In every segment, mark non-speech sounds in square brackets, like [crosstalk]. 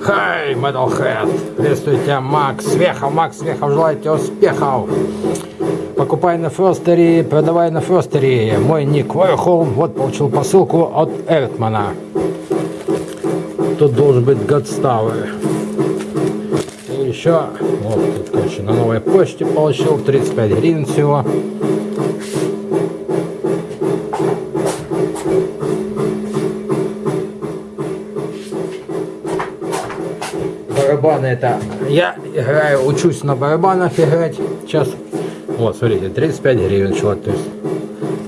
Хай, Metalhead! Приветствую тебя, Макс Вехов. Макс Вехов, желаю тебе успехов. Покупай на Фростере, продавай на Фростере. Мой ник Warhol. Вот получил посылку от Эртмана. Тут должен быть Godstower. И еще, вот тут, короче, на новой почте получил 35 гривен всего. Барабаны это я играю учусь на барабанах играть сейчас. Вот смотрите 35 гривен чувак то есть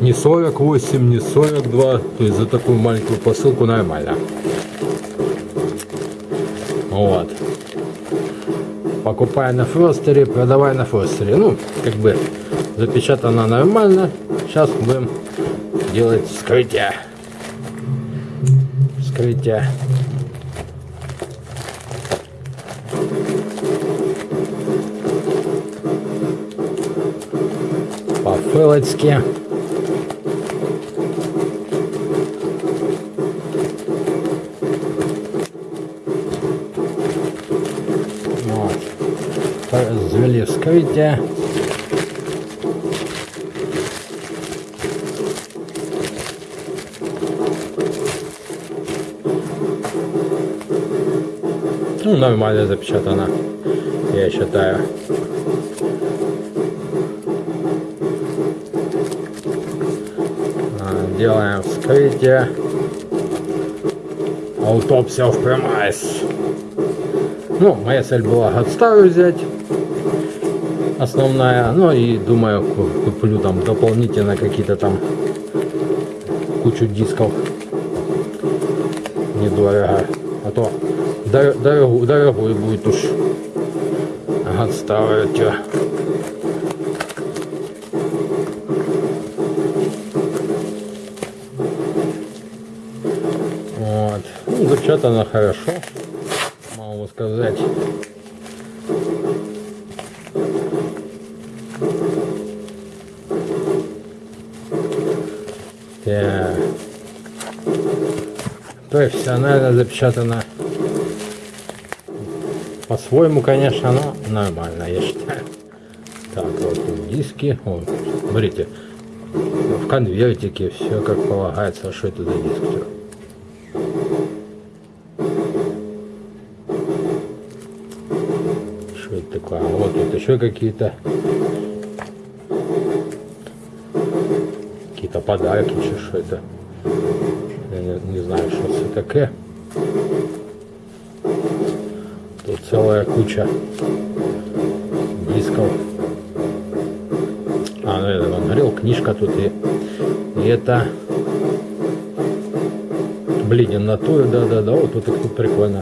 не 48 не 42 то есть за такую маленькую посылку нормально. Вот. Покупая на фростере продавая на фростере. Ну как бы запечатано нормально. Сейчас будем делать вскрытие. Вскрытие по-филецьки. Вот. Развели вскрытие. Ну, нормально запечатано, я считаю. Делаем вскрытие. Аутопсия в премайс. Ну, моя цель была Godstow взять. Основная. Ну и думаю, куплю там дополнительно какие-то там кучу дисков. Недорого. А то дорогой, дорогой будет уж Godstow. Ну, запечатано хорошо, могу сказать. Так. Профессионально запечатано. По-своему, конечно, но нормально, я считаю. Так, вот диски. Вот, смотрите, в конвертике все как полагается. Что это за диск? Такое. А вот тут еще какие-то какие-то подарки, что это. Я не, не знаю, что это такое. Тут целая куча дисков. А, ну он говорил, книжка тут и, и это Блин, на то, да-да-да, вот тут прикольно.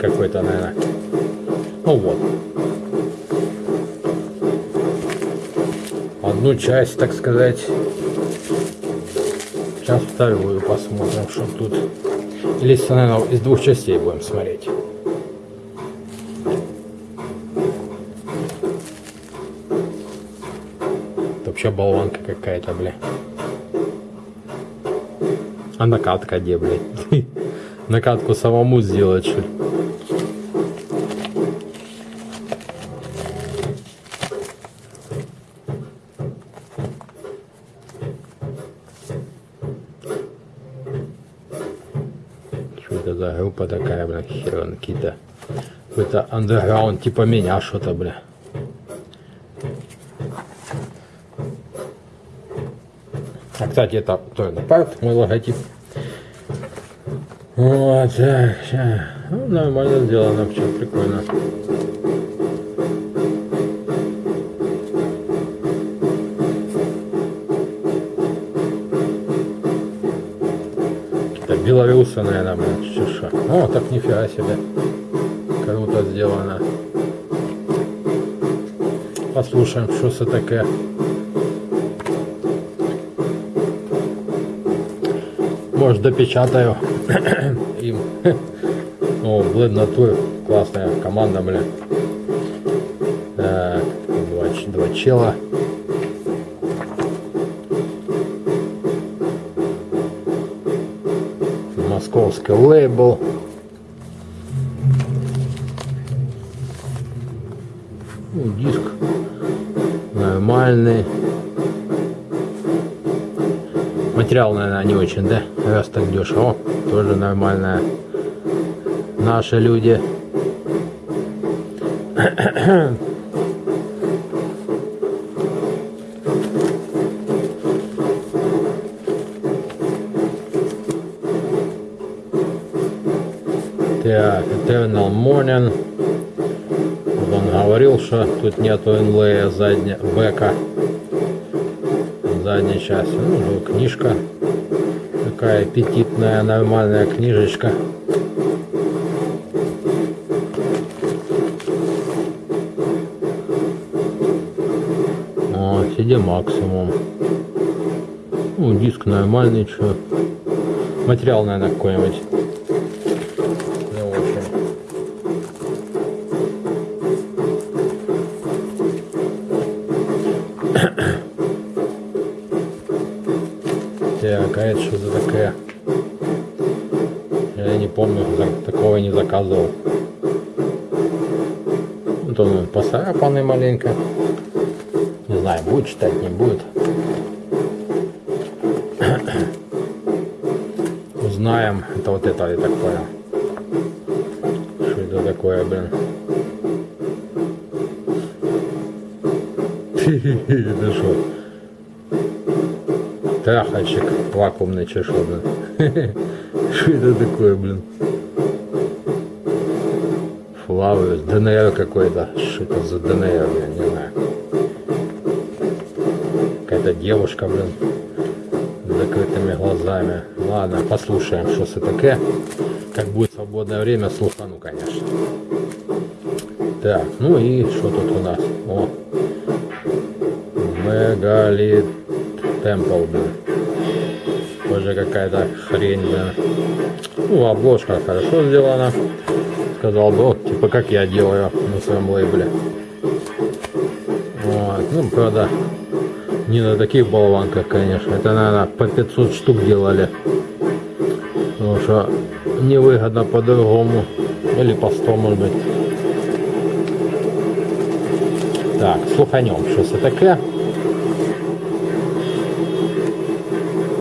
Какой-то, наверное. Ну вот. Одну часть, так сказать. Сейчас вторую посмотрим, что тут. Или, наверное, из двух частей будем смотреть. Это вообще болванка какая-то, бля. А накатка где, блядь? [laughs] Накатку самому сделать, что ли? Это за группа такая, бля, херон, какие-то... Какой-то андерграунд, типа меня что-то, бля. А, кстати, это Toyota Part, мой логотип. Вот, так, сейчас. Ну, нормально сделано, все прикольно. Белорусы, наверное, блин, чеша. О, так нифига себе. Круто сделано. Послушаем, что это такое. Может допечатаю [clears throat] им. [clears throat] О, блин, натур классная команда, блин. Так, два, два чела. Московский лейбл. Ну, диск нормальный. Материал, наверное, не очень, да? Раз так дешево. Тоже нормальная. Наши люди. Так, Eternal Morning. Он говорил, что тут нету инлея задня, бэка задней части. Ну, книжка. Такая аппетитная, нормальная книжечка. О, CD максимум. Ну, диск нормальный, что. Материал, наверное, какой-нибудь. Помню, такого не заказывал. Вот он поцарапанный маленько. Не знаю, будет читать, не будет. [coughs] Узнаем. Это вот это, я так понял. Что это такое, блин? [laughs] Это что? Трахальщик вакуумный чешу, блин. [laughs] [laughs] Что это такое, блин? Флавиус, ДНР какой-то. Что это за ДНР, я не знаю. Какая-то девушка, блин, с закрытыми глазами. Ладно, послушаем, что это такое. Как будет свободное время, слухану, конечно. Так, ну и что тут у нас? О, Мегалит Темпл, блин. Тоже какая-то хрень, блин. Ну, обложка хорошо сделана. Сказал бы, вот, типа как я делаю на своем лейбле. Вот. Ну, правда, не на таких болванках, конечно. Это, наверное, по 500 штук делали. Потому что невыгодно по-другому. Или по 100, может быть. Так, слуханем, что это таке.